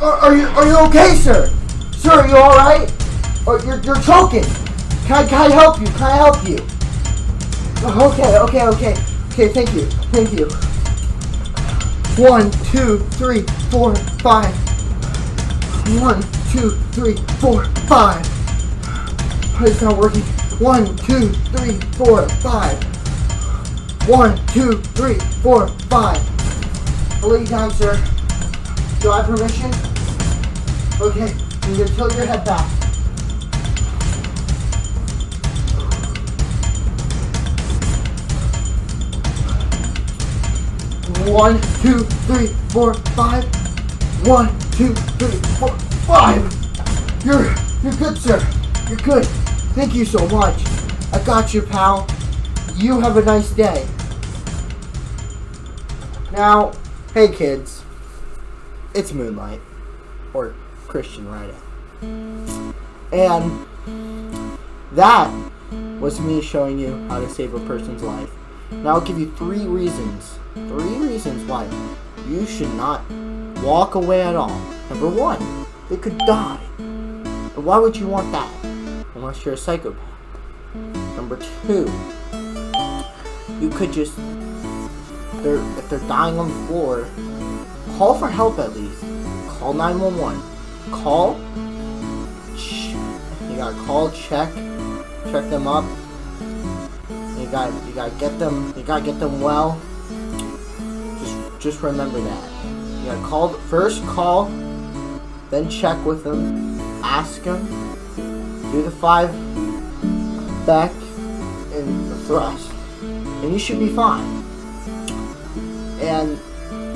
Are, are you are you okay, sir? Sir, are you all right? Or you're you're choking. Can I can I help you? Can I help you? Oh, okay, okay, okay, okay. Thank you, thank you. One, two, three, four, five. One, two, three, four, five. It's not working. One, two, three, four, five. One, two, three, four, five. I'll lay you down, sir. Do I have permission? Okay, you're gonna tilt your head back. One, two, three, four, five. One, two, three, four, five. You're you're good, sir. You're good. Thank you so much. I got you, pal. You have a nice day. Now, hey kids. It's Moonlight. Or Christian writing. And that was me showing you how to save a person's life. Now I'll give you three reasons. Three reasons why you should not walk away at all. Number one, they could die. And why would you want that? Unless you're a psychopath. Number two, you could just they're if they're dying on the floor, call for help at least. Call 911. Call. You gotta call, check, check them up. You got you gotta get them you gotta get them well. Just just remember that. You gotta call first call, then check with them, ask them, do the five back and the thrust, and you should be fine. And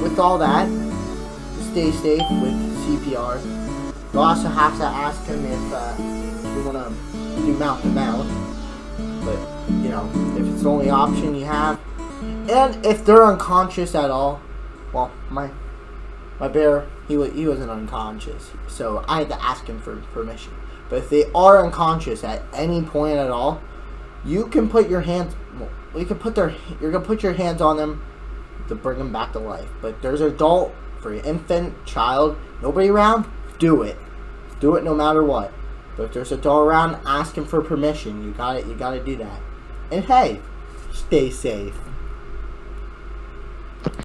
with all that, stay safe with CPR. You'll also have to ask him if uh, you want to do mouth to mouth but you know, if it's the only option you have, and if they're unconscious at all, well, my my bear he was he wasn't unconscious, so I had to ask him for permission. But if they are unconscious at any point at all, you can put your hands, well, you can put their you're gonna put your hands on them to bring them back to life. But there's adult for your infant, child, nobody around, do it, do it no matter what. But if there's a doll around, ask him for permission. You got it. You got to do that. And hey, stay safe.